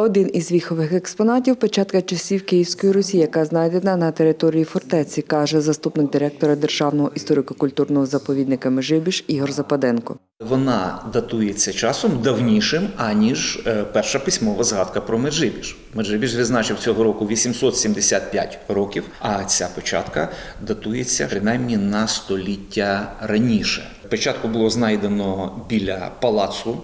Один із віхових експонатів печатка часів Київської Русі, яка знайдена на території фортеці, каже заступник директора Державного історико-культурного заповідника Межибіж Ігор Западенко. Вона датується часом давнішим, аніж е, перша письмова згадка про Меджибіж. Меджибіж відзначив цього року 875 років, а ця печатка датується принаймні на століття раніше. Печатку було знайдено біля палацу.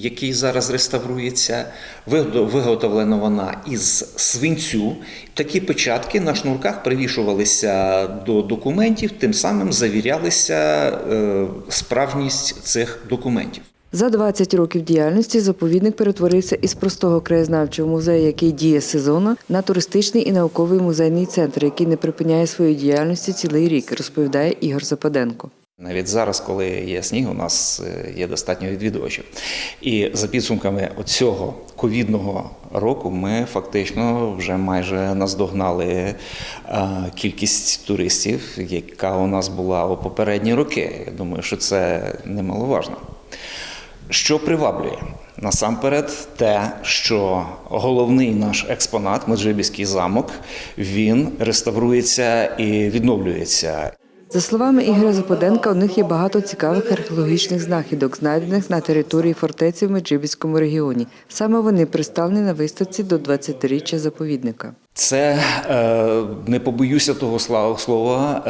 Який зараз реставрується, виготовлена вона із свинцю. Такі печатки на шнурках привішувалися до документів, тим самим завірялися е, справжність цих документів. За 20 років діяльності заповідник перетворився із простого краєзнавчого музею, який діє сезонно, на туристичний і науковий музейний центр, який не припиняє своєї діяльності цілий рік, розповідає Ігор Западенко. Навіть зараз, коли є сніг, у нас е, є достатньо відвідувачів. І за підсумками цього ковідного року ми фактично вже майже наздогнали е, кількість туристів, яка у нас була у попередні роки. Я думаю, що це немаловажно. Що приваблює? Насамперед, те, що головний наш експонат, Меджибіський замок, він реставрується і відновлюється. За словами Ігоря Западенка, у них є багато цікавих археологічних знахідок, знайдених на території фортеці в Меджибіському регіоні. Саме вони представлені на виставці до 20-річчя заповідника. Це е, не побоюся того слова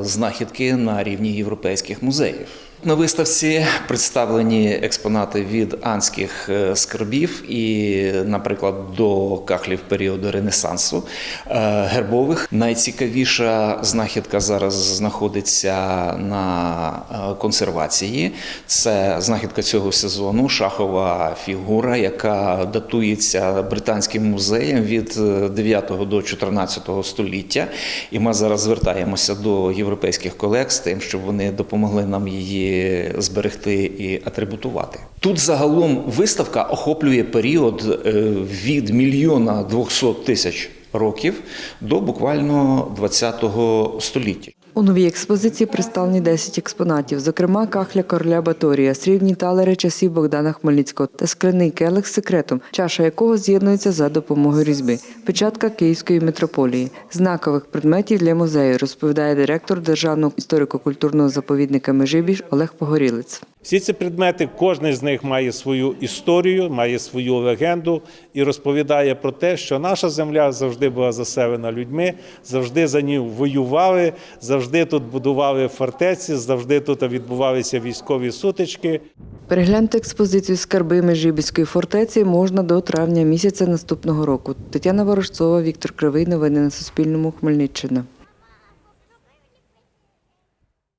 е, знахідки на рівні європейських музеїв. На виставці представлені експонати від анських е, скарбів і, наприклад, до кахлів періоду Ренесансу е, гербових. Найцікавіша знахідка зараз знаходиться на е, консервації. Це знахідка цього сезону, шахова фігура, яка датується британським музеєм від е, 9 до 14 століття. І ми зараз звертаємося до європейських колег з тим, щоб вони допомогли нам її зберегти і атрибутувати. Тут загалом виставка охоплює період е, від мільйона 200 тисяч років до буквально 20 століття. У новій експозиції представлені 10 експонатів, зокрема кахля короля Баторія, срібні талери часів Богдана Хмельницького та скляний келих з секретом, чаша якого з'єднується за допомогою різьби, печатка Київської митрополії, знакових предметів для музею, розповідає директор Державного історико-культурного заповідника Межибіж Олег Погорілець. Всі ці предмети, кожен з них має свою історію, має свою легенду і розповідає про те, що наша земля завжди була заселена людьми, завжди за ній воювали, завжди тут будували фортеці, завжди тут відбувалися військові сутички. Переглянути експозицію скарби Межибіської фортеці можна до травня місяця наступного року. Тетяна Ворожцова, Віктор Кривий. Новини на Суспільному. Хмельниччина.